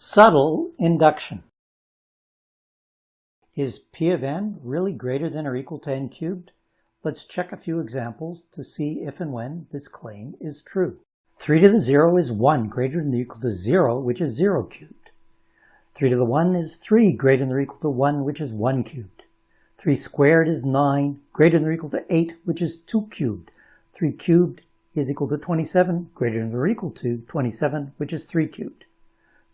Subtle induction. Is p of n really greater than or equal to n cubed? Let's check a few examples to see if and when this claim is true. 3 to the 0 is 1 greater than or equal to 0, which is 0 cubed. 3 to the 1 is 3 greater than or equal to 1, which is 1 cubed. 3 squared is 9 greater than or equal to 8, which is 2 cubed. 3 cubed is equal to 27 greater than or equal to 27, which is 3 cubed.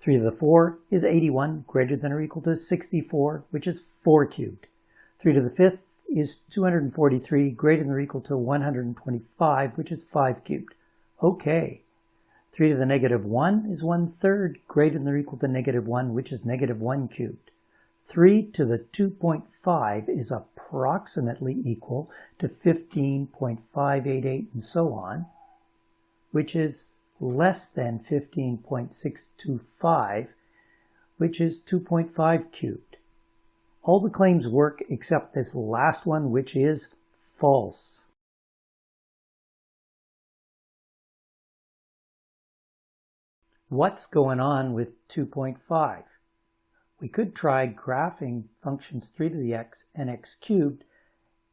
3 to the 4 is 81, greater than or equal to 64, which is 4 cubed. 3 to the 5th is 243, greater than or equal to 125, which is 5 cubed. Okay. 3 to the negative 1 is 1 third, greater than or equal to negative 1, which is negative 1 cubed. 3 to the 2.5 is approximately equal to 15.588 and so on, which is less than 15.625, which is 2.5 cubed. All the claims work except this last one, which is false. What's going on with 2.5? We could try graphing functions 3 to the x and x cubed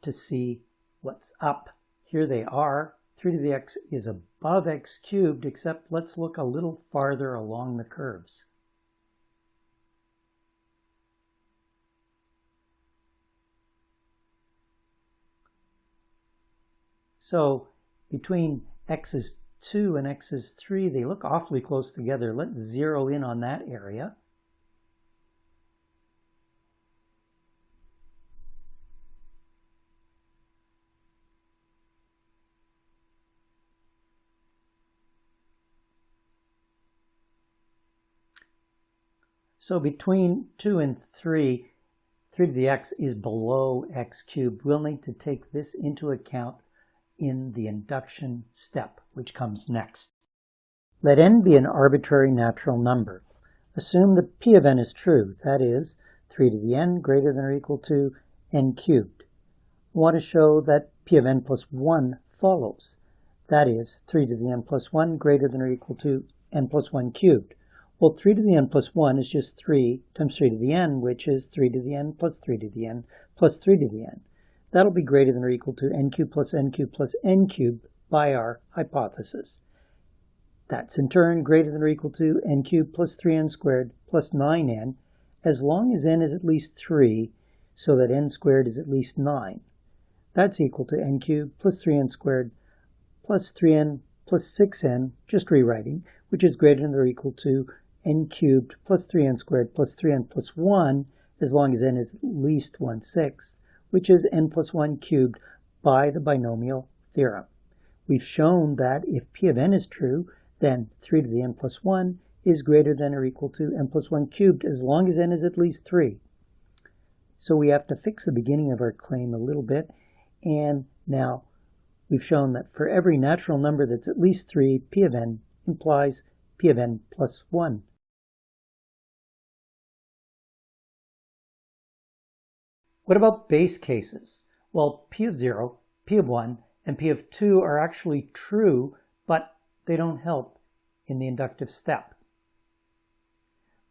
to see what's up. Here they are 3 to the x is above x cubed, except let's look a little farther along the curves. So between x is 2 and x is 3, they look awfully close together. Let's zero in on that area. So between 2 and 3, 3 to the x is below x cubed. We'll need to take this into account in the induction step, which comes next. Let n be an arbitrary natural number. Assume that p of n is true, that is, 3 to the n greater than or equal to n cubed. We want to show that p of n plus 1 follows, that is, 3 to the n plus 1 greater than or equal to n plus 1 cubed. Well, 3 to the n plus 1 is just 3 times 3 to the n, which is 3 to the n plus 3 to the n plus 3 to the n. That'll be greater than or equal to n cubed plus n cubed plus n cubed by our hypothesis. That's in turn greater than or equal to n cubed plus 3n squared plus 9n, as long as n is at least 3, so that n squared is at least 9. That's equal to n cubed plus 3n squared plus 3n plus 6n, just rewriting, which is greater than or equal to n cubed plus 3n squared plus 3n plus 1, as long as n is at least 1 sixth, which is n plus 1 cubed by the binomial theorem. We've shown that if p of n is true, then 3 to the n plus 1 is greater than or equal to n plus 1 cubed as long as n is at least 3. So we have to fix the beginning of our claim a little bit. And now we've shown that for every natural number that's at least 3, p of n implies p of n plus 1. What about base cases? Well, P of 0, P of 1, and P of 2 are actually true, but they don't help in the inductive step.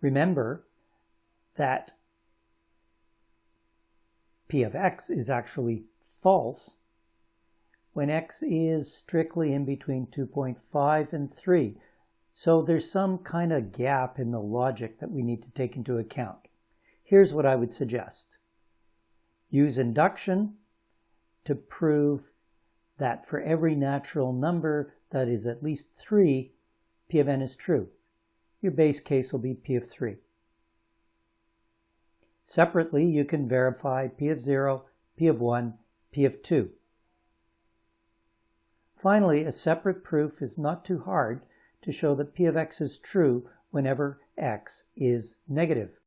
Remember that P of x is actually false when x is strictly in between 2.5 and 3. So there's some kind of gap in the logic that we need to take into account. Here's what I would suggest. Use induction to prove that for every natural number that is at least 3, p of n is true. Your base case will be p of 3. Separately, you can verify p of 0, p of 1, p of 2. Finally, a separate proof is not too hard to show that p of x is true whenever x is negative.